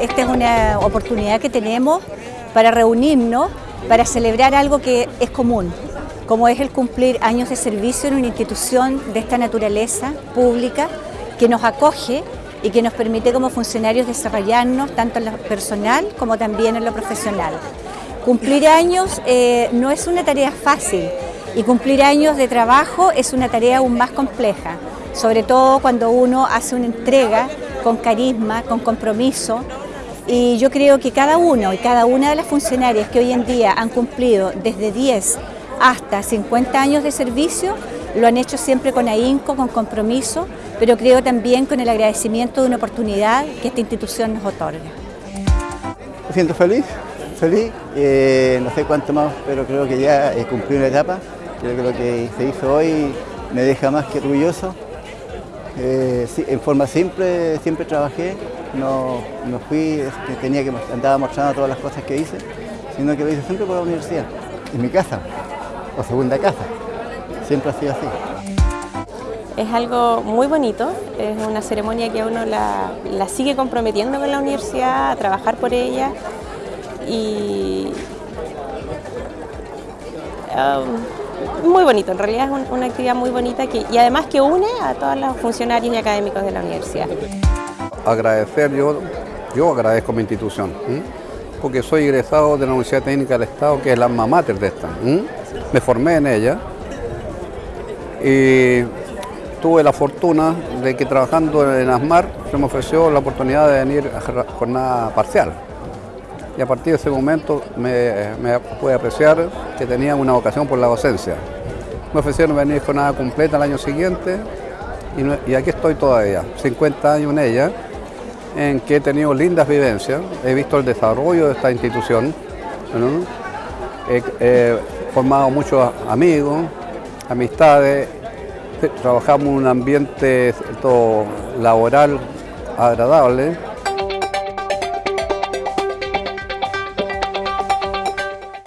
esta es una oportunidad que tenemos para reunirnos, para celebrar algo que es común, como es el cumplir años de servicio en una institución de esta naturaleza pública que nos acoge y que nos permite como funcionarios desarrollarnos tanto en lo personal como también en lo profesional. Cumplir años eh, no es una tarea fácil y cumplir años de trabajo es una tarea aún más compleja, sobre todo cuando uno hace una entrega con carisma, con compromiso y yo creo que cada uno y cada una de las funcionarias que hoy en día han cumplido desde 10 hasta 50 años de servicio lo han hecho siempre con ahínco, con compromiso, pero creo también con el agradecimiento de una oportunidad que esta institución nos otorga. Me siento feliz, feliz, eh, no sé cuánto más, pero creo que ya he cumplido una etapa. Creo que lo que se hizo hoy me deja más que orgulloso. Eh, en forma simple siempre trabajé, no, no fui, este, tenía que andaba mostrando todas las cosas que hice, sino que lo hice siempre por la universidad, en mi casa, o segunda casa. Siempre ha sido así. Es algo muy bonito, es una ceremonia que uno la, la sigue comprometiendo con la universidad, a trabajar por ella y um, muy bonito, en realidad es una actividad muy bonita y además que une a todos los funcionarios y académicos de la universidad. Agradecer, yo, yo agradezco mi institución, porque soy egresado de la Universidad Técnica del Estado, que es la alma mater de esta. Me formé en ella y tuve la fortuna de que trabajando en ASMAR se me ofreció la oportunidad de venir a jornada parcial. Y a partir de ese momento me, pude apreciar que tenía una vocación por la docencia. Me ofrecieron venir jornada completa el año siguiente y, aquí estoy todavía, 50 años en ella, en que he tenido lindas vivencias, he visto el desarrollo de esta institución, he, he formado muchos amigos, amistades, trabajamos en un ambiente todo laboral agradable